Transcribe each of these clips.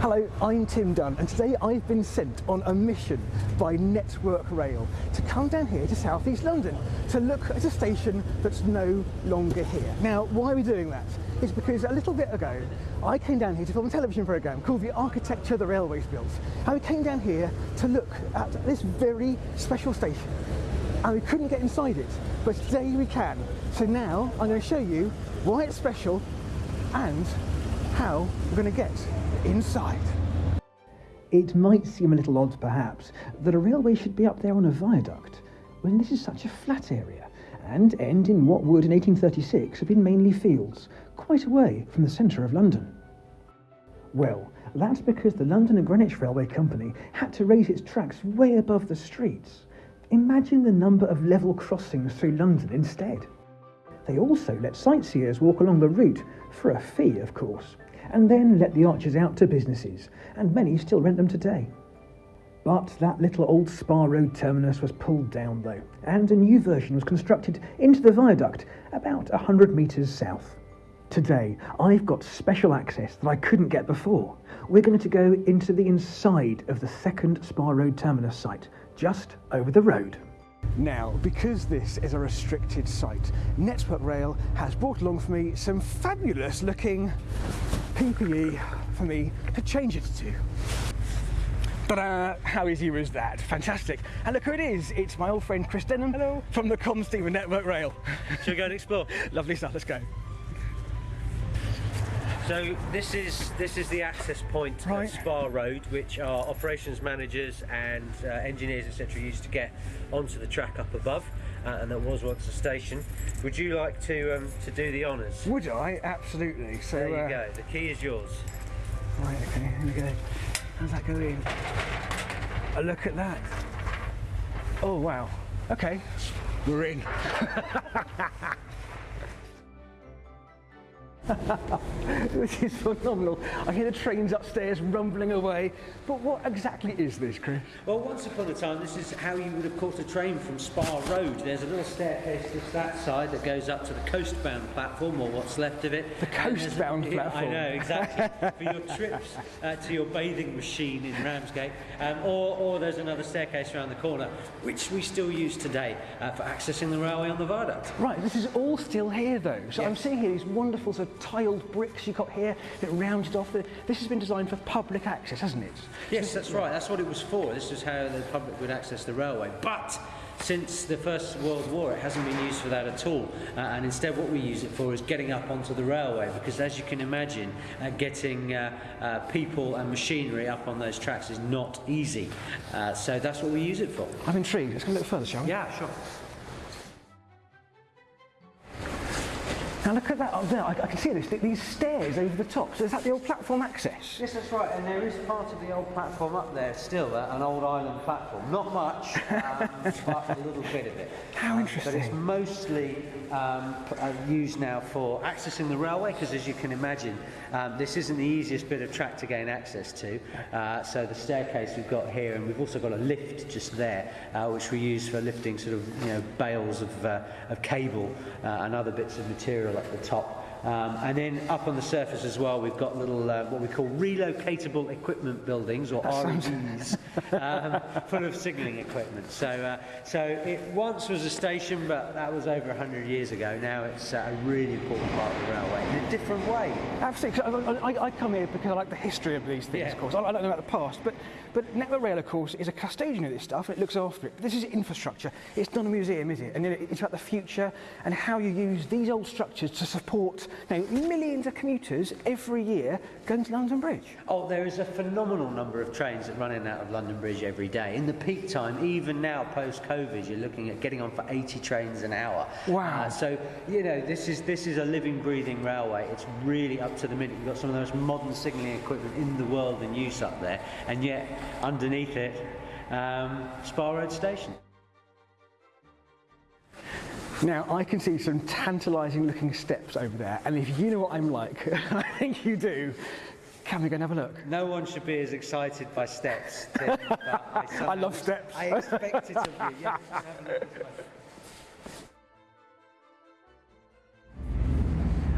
Hello, I'm Tim Dunn, and today I've been sent on a mission by Network Rail to come down here to South East London to look at a station that's no longer here. Now, why are we doing that? It's because a little bit ago I came down here to film a television programme called The Architecture the Railways Built. And we came down here to look at this very special station. And we couldn't get inside it, but today we can. So now I'm going to show you why it's special and how we're going to get inside. It might seem a little odd, perhaps, that a railway should be up there on a viaduct when this is such a flat area and end in what would in 1836 have been mainly fields, quite away from the centre of London. Well, that's because the London and Greenwich Railway Company had to raise its tracks way above the streets. Imagine the number of level crossings through London instead. They also let sightseers walk along the route, for a fee of course, and then let the arches out to businesses, and many still rent them today. But that little old Spa Road terminus was pulled down though, and a new version was constructed into the viaduct about 100 metres south. Today, I've got special access that I couldn't get before. We're going to go into the inside of the second Spa Road terminus site, just over the road. Now, because this is a restricted site, Network Rail has brought along for me some fabulous looking PPE for me to change it to. Ta-da! How easy was that? Fantastic. And look who it is. It's my old friend Chris Denham Hello. from the Comsteven Network Rail. Shall we go and explore? Lovely stuff, let's go. So this is this is the access point Right. of Spa Road, which our operations managers and uh, engineers etc. used to get onto the track up above, uh, and that was once a station. Would you like to um, to do the honours? Would I? Absolutely. So, There you uh, go. The key is yours. Right, okay, here we go. How's that going? A look at that. Oh, wow. Okay, we're in. this is phenomenal. I hear the trains upstairs rumbling away. But what exactly is this, Chris? Well, once upon a time, this is how you would have caught a train from Spa Road. There's a little staircase just that side that goes up to the coastbound platform, or what's left of it. The coastbound platform. I know, exactly. For your trips uh, to your bathing machine in Ramsgate. Um, or, or there's another staircase around the corner, which we still use today uh, for accessing the railway on the viaduct. Right, this is all still here though. So I'm seeing here these wonderful sort of tiled bricks you've got here that rounded off. The, this has been designed for public access, hasn't it? Yes, that's right. That's what it was for. This is how the public would access the railway. But since the First World War, it hasn't been used for that at all. Uh, and instead, what we use it for is getting up onto the railway. Because as you can imagine, uh, getting uh, uh, people and machinery up on those tracks is not easy. Uh, so that's what we use it for. I'm intrigued. Let's go a little further, shall we? Yeah, sure. Now look at that up there. I, I can see this. These stairs over the top. So is that the old platform access? Yes, that's right, and there is part of the old platform up there still, uh, an old island platform. Not much, um, but a little bit of it. How Um, But it's mostly um, uh, used now for accessing the railway, because as you can imagine, um, this isn't the easiest bit of track to gain access to. Uh, so the staircase we've got here, and we've also got a lift just there, uh, which we use for lifting sort of you know bales of, uh, of cable uh, and other bits of material up the top. Um, and then up on the surface as well, we've got little uh, what we call relocatable equipment buildings, or REBs, um, full of signalling equipment. So, uh, so it once was a station, but that was over 100 years ago. Now it's uh, a really important part of the railway in a different way. Absolutely. I, I, I come here because I like the history of these things, Yeah. of course. I, I don't know about the past, but, but Network Rail, of course, is a custodian of this stuff it looks after it. But this is infrastructure. It's not a museum, is it? And it- it's about the future and how you use these old structures to support know, millions of commuters every year going to London Bridge. Oh, there is a phenomenal number of trains that run in and out of London Bridge every day. In the peak time, even now post-COVID, you're looking at getting on for 80 trains an hour. Wow. Uh, so you know this is this is a living, breathing railway. It's really up to the minute. You've got some of the most modern signalling equipment in the world in use up there, and yet underneath it, um, Spa Road Station. Now, I can see some tantalising looking steps over there, and if you know what I'm like, I think you do, can we go and have a look? No one should be as excited by steps. Tim, I, somehow- love steps. I expect it of you. Yeah,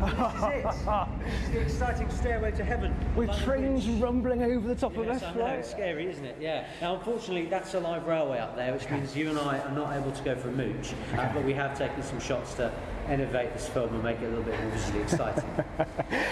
this is it. This is the exciting stairway to heaven. With trains rumbling over the top of Yes, us, I know, right? it's scary, isn't it? Yeah. Now, unfortunately, that's a live railway up there, which means you and I are not able to go for a mooch, uh, but we have taken some shots to innovate this film and make it a little bit more visually exciting.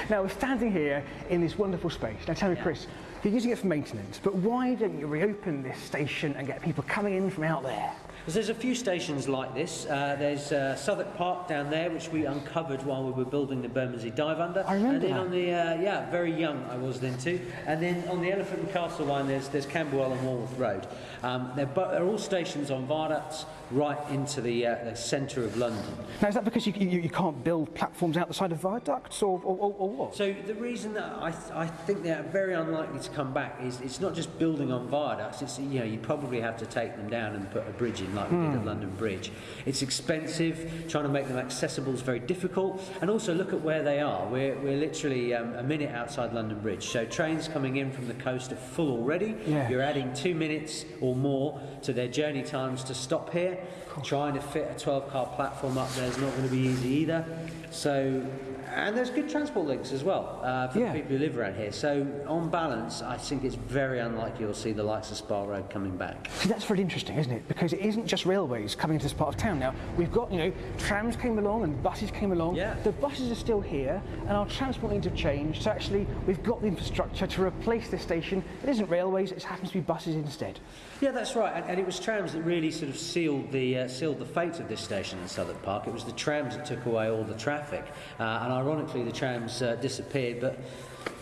Now we're standing here in this wonderful space. Now tell me, Chris, you're using it for maintenance, but why don't you reopen this station and get people coming in from out there? Because there's a few stations like this. Uh, there's uh, Southwark Park down there, which we uncovered while we were building the Bermondsey Dive Under. I remember And then that. on the uh, yeah, very young I was then too. And then on the Elephant and Castle line, there's there's Camberwell and Walworth Road. Um, they're, they're all stations on viaducts right into the, uh, the centre of London. Now is that because you, you, you can't build platforms out the side of viaducts or, or, or, or what? So the reason that I, th- I think they're very unlikely to come back is it's not just building on viaducts. It's you know you probably have to take them down and put a bridge in like we did at London Bridge. It's expensive. Trying to make them accessible is very difficult. And also look at where they are. We're, we're literally um, a minute outside London Bridge. So trains coming in from the coast are full already. Yeah. You're adding two minutes or more to their journey times to stop here. Trying to fit a 12 car platform up there is not going to be easy either. So, and there's good transport links as well uh, for Yeah. people who live around here. So, on balance, I think it's very unlikely you'll see the likes of Spa Road coming back. See, that's very interesting, isn't it? Because it isn't just railways coming into this part of town now. We've got, you know, trams came along and buses came along. Yeah. The buses are still here and our transport needs have changed. So actually, we've got the infrastructure to replace this station. It isn't railways, it happens to be buses instead. Yeah, that's right. And, and it was trams that really sort of sealed the uh, sealed the fate of this station in Southwark Park. It was the trams that took away all the traffic. Uh, and ironically, the trams uh, disappeared, but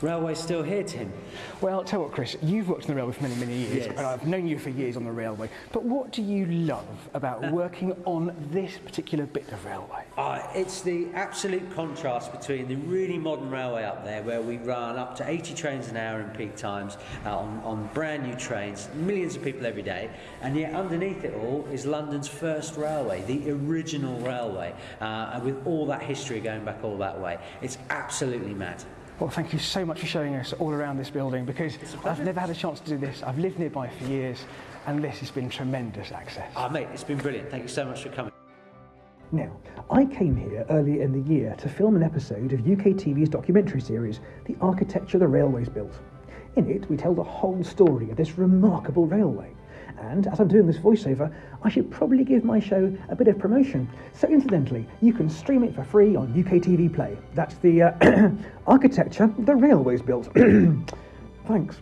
railway's still here, Tim. Well, tell you what, Chris, you've worked on the railway for many, many years, Yes. and I've known you for years on the railway. But what do you love about working on this particular bit of railway? Uh, it's the absolute contrast between the really modern railway up there, where we run up to 80 trains an hour in peak times uh, on, on brand new trains, millions of people every day, and yet underneath it all is London's first railway, the original railway, uh, and with all that history going back all that way. It's absolutely mad. Well, thank you so much for showing us all around this building because I've never had a chance to do this. I've lived nearby for years, and this has been tremendous access. Ah, mate, it's been brilliant. Thank you so much for coming. Now, I came here earlier in the year to film an episode of UKTV's documentary series, The Architecture the Railways Built. In it, we tell the whole story of this remarkable railway. And as I'm doing this voiceover, I should probably give my show a bit of promotion. So, incidentally, you can stream it for free on UKTV Play. That's the uh, Architecture the Railways Built. Thanks.